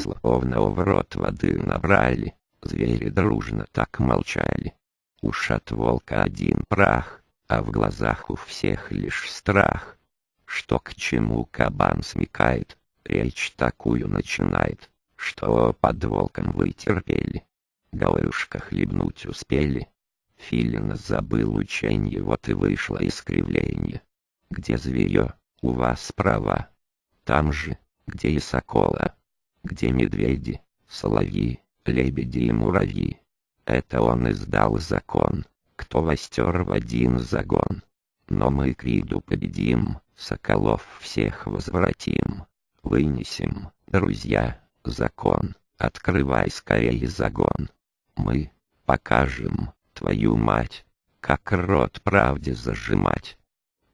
словно в рот воды набрали, звери дружно так молчали. Уж от волка один прах, а в глазах у всех лишь страх. Что к чему кабан смекает, речь такую начинает, что под волком вы терпели. Говорюшка хлебнуть успели. Филин забыл ученье, вот и вышло искривление. Где зверье, у вас права. Там же, где и сокола, где медведи, соловьи, лебеди и муравьи. Это он издал закон, кто востер в один загон. Но мы Криду победим, соколов всех возвратим. Вынесем, друзья, закон, открывай скорее загон. Мы покажем, твою мать, как рот правде зажимать.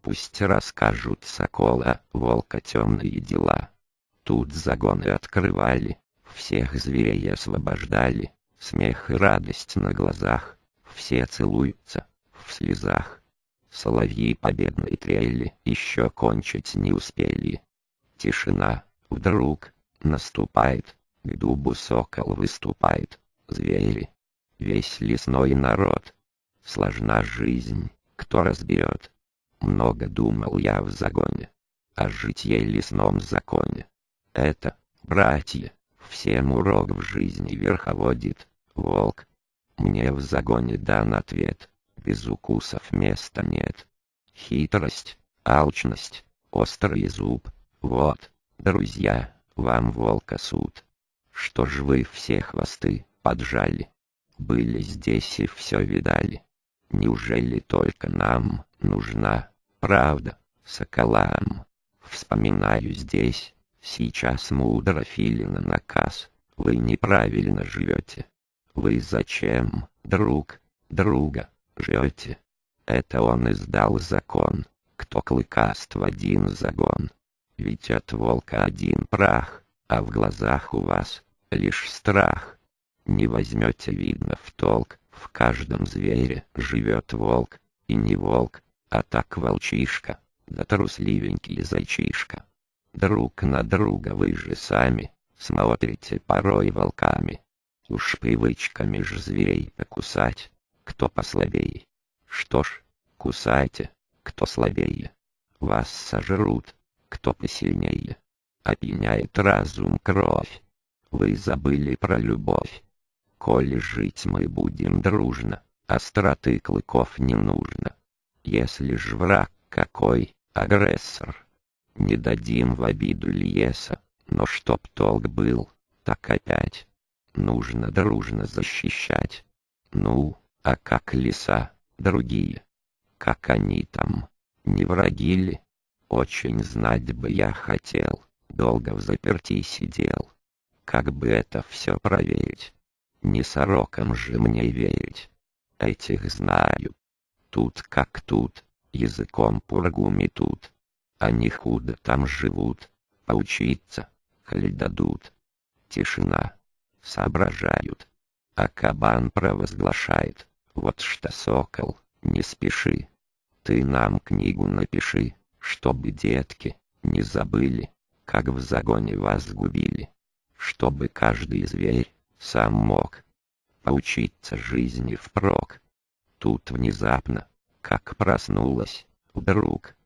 Пусть расскажут сокола, волка темные дела. Тут загоны открывали, всех зверей освобождали, смех и радость на глазах, все целуются, в слезах. Соловьи победной трели еще кончить не успели. Тишина, вдруг, наступает, к дубу сокол выступает, звери, весь лесной народ. Сложна жизнь, кто разберет. Много думал я в загоне, о житье лесном законе. Это, братья, всем урок в жизни верховодит, волк. Мне в загоне дан ответ, без укусов места нет. Хитрость, алчность, острый зуб, вот, друзья, вам волка суд. Что ж вы все хвосты поджали? Были здесь и все видали. Неужели только нам нужна правда, соколам? Вспоминаю здесь, Сейчас мудро Филина наказ. Вы неправильно живете. Вы зачем, друг, друга, живете? Это он издал закон, кто клыкаст в один загон. Ведь от волка один прах, а в глазах у вас лишь страх. Не возьмете, видно, в толк, в каждом звере живет волк, и не волк, а так волчишка, да трусливенький зайчишка друг на друга вы же сами, смотрите порой волками. Уж привычками ж зверей покусать, кто послабее. Что ж, кусайте, кто слабее. Вас сожрут, кто посильнее. Опьяняет разум кровь. Вы забыли про любовь. Коли жить мы будем дружно, остроты клыков не нужно. Если ж враг какой, агрессор, не дадим в обиду Льеса, но чтоб толк был, так опять. Нужно дружно защищать. Ну, а как леса, другие? Как они там? Не враги ли? Очень знать бы я хотел, долго в заперти сидел. Как бы это все проверить? Не сорокам же мне верить. Этих знаю. Тут как тут, языком пургу метут. Они худо там живут, поучиться, коли дадут. Тишина. Соображают. А кабан провозглашает. Вот что, сокол, не спеши. Ты нам книгу напиши, чтобы детки не забыли, как в загоне вас губили. Чтобы каждый зверь сам мог поучиться жизни впрок. Тут внезапно, как проснулась, вдруг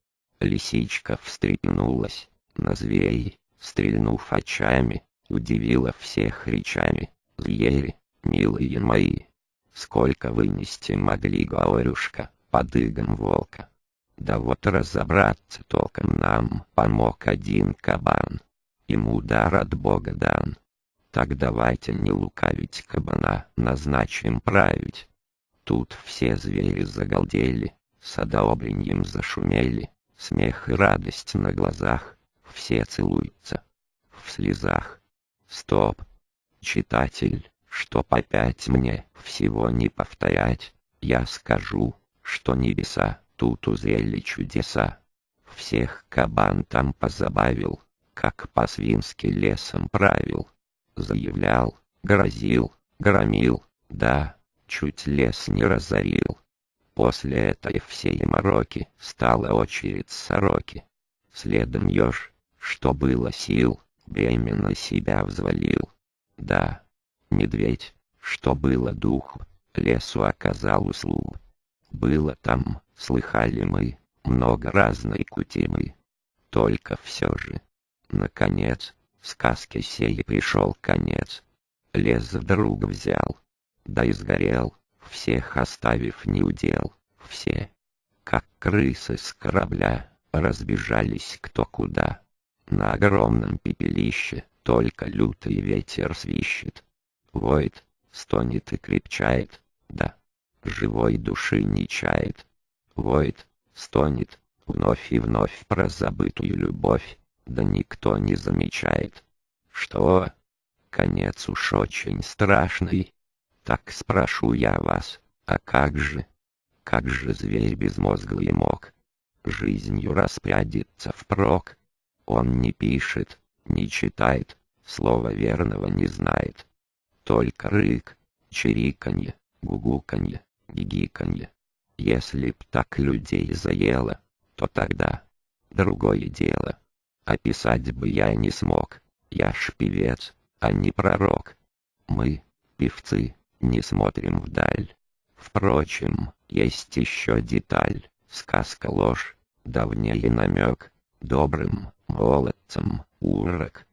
Лисичка встрепенулась, на зверей, стрельнув очами, удивила всех речами. Звери, милые мои, сколько вынести могли, говорюшка, под игом волка. Да вот разобраться толком нам помог один кабан. Ему удар от бога дан. Так давайте не лукавить кабана, назначим править. Тут все звери загалдели, садообреньем зашумели, Смех и радость на глазах, все целуются. В слезах. Стоп. Читатель, чтоб опять мне всего не повторять, я скажу, что небеса тут узрели чудеса. Всех кабан там позабавил, как по-свински лесом правил. Заявлял, грозил, громил, да, чуть лес не разорил. После этой всей мороки стала очередь сороки. Следом еж, что было сил, бремя на себя взвалил. Да, медведь, что было духу, лесу оказал услугу. Было там, слыхали мы, много разной кутимы. Только все же, наконец, сказке сей пришел конец. Лес вдруг взял, да и сгорел, всех оставив неудел, все, как крысы с корабля, разбежались кто куда. На огромном пепелище только лютый ветер свищет. Воет, стонет и крепчает, да, живой души не чает. Воет, стонет, вновь и вновь про забытую любовь, да никто не замечает. Что? Конец уж очень страшный. Так спрошу я вас, а как же? Как же зверь безмозглый мог? Жизнью распрядиться впрок. Он не пишет, не читает, слова верного не знает. Только рык, чириканье, гугуканье, гигиканье. Если б так людей заело, то тогда другое дело. Описать бы я не смог, я ж певец, а не пророк. Мы, певцы, не смотрим вдаль. Впрочем, есть еще деталь, сказка ложь, давнее намек, добрым молодцам урок,